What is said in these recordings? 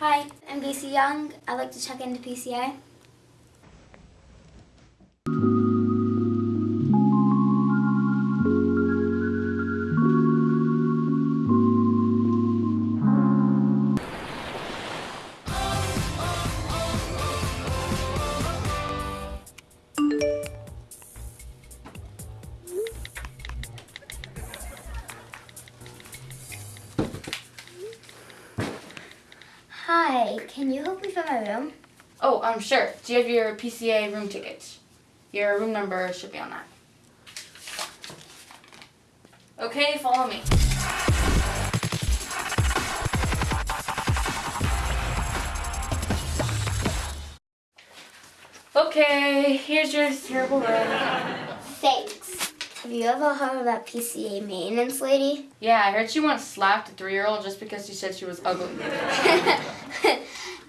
Hi, I'm Casey Young. I'd like to check into PCA. Hi, can you help me find my room? Oh, I'm sure. Do you have your PCA room tickets? Your room number should be on that. Okay, follow me. Okay, here's your terrible room. Thanks. Have you ever heard of that PCA maintenance lady? Yeah, I heard she once slapped a three-year-old just because she said she was ugly.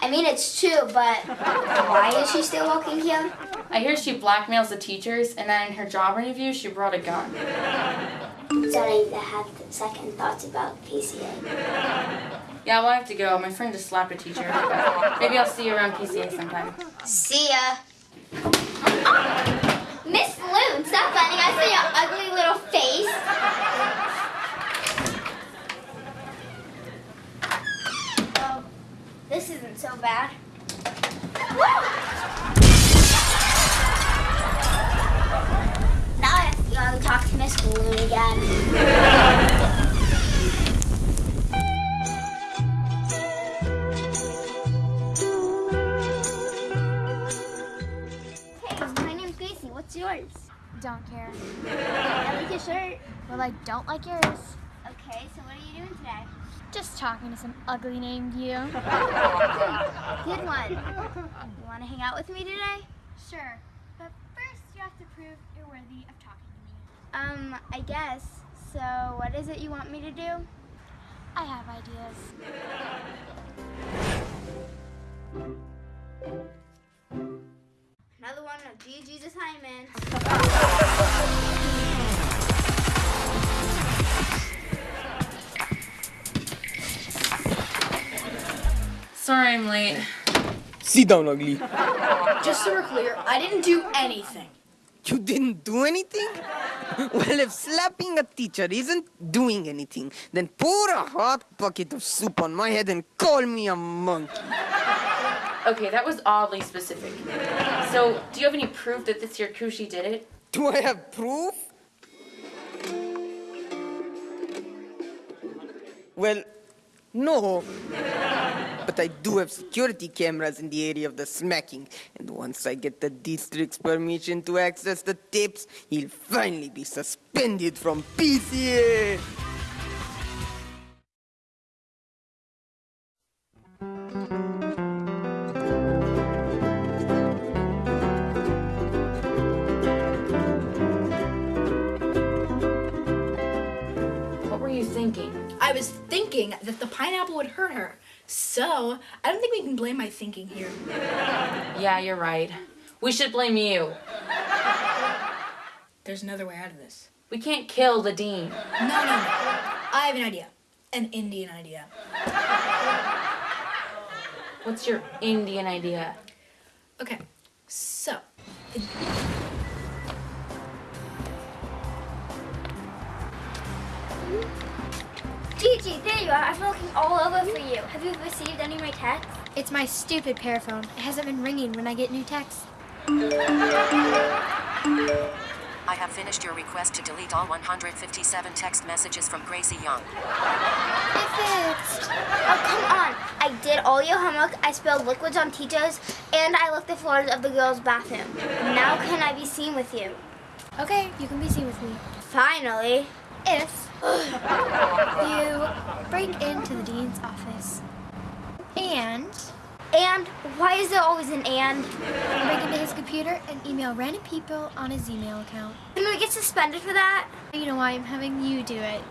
I mean, it's true, but why is she still working here? I hear she blackmails the teachers, and then in her job interview, she brought a gun. Starting to have second thoughts about PCA. Yeah, well, I have to go. My friend just slapped a teacher. Maybe I'll see you around PCA sometime. See ya. Miss Loon, stop running. I saw your ugly little face. Oh, this isn't so bad. Now I have to go and talk to Miss Loon again. Hey, my name's Gracie. What's yours? Don't care. I like your shirt. Well, I don't like yours. Okay, so what are you doing today? Just talking to some ugly named you. Good one. You want to hang out with me today? Sure, but first you have to prove you're worthy of talking to me. Um, I guess. So, what is it you want me to do? I have ideas. Another one of Sorry I'm late. Sit down, ugly. Just so we're clear, I didn't do anything. You didn't do anything? Well, if slapping a teacher isn't doing anything, then pour a hot bucket of soup on my head and call me a monkey. Okay, that was oddly specific. So, do you have any proof that this year Kushi did it? Do I have proof? Well, no. But I do have security cameras in the area of the smacking, and once I get the district's permission to access the tapes, he'll finally be suspended from PCA. Thinking that the pineapple would hurt her. So, I don't think we can blame my thinking here. Yeah, you're right. We should blame you. There's another way out of this. We can't kill the dean. No, no, no. I have an idea. An Indian idea. What's your Indian idea? Okay, so. Gigi, there you are. I've been looking all over for you. Have you received any of my texts? It's my stupid PearPhone. It hasn't been ringing when I get new texts. I have finished your request to delete all 157 text messages from Gracie Young. It fixed. Oh, come on. I did all your homework. I spilled liquids on teachers, and I licked the floors of the girls' bathroom. Now can I be seen with you? Okay, you can be seen with me. Finally. If you break into the dean's office and And why is there always an and? break into his computer and email random people on his email account. Can we get suspended for that? You know why I'm having you do it.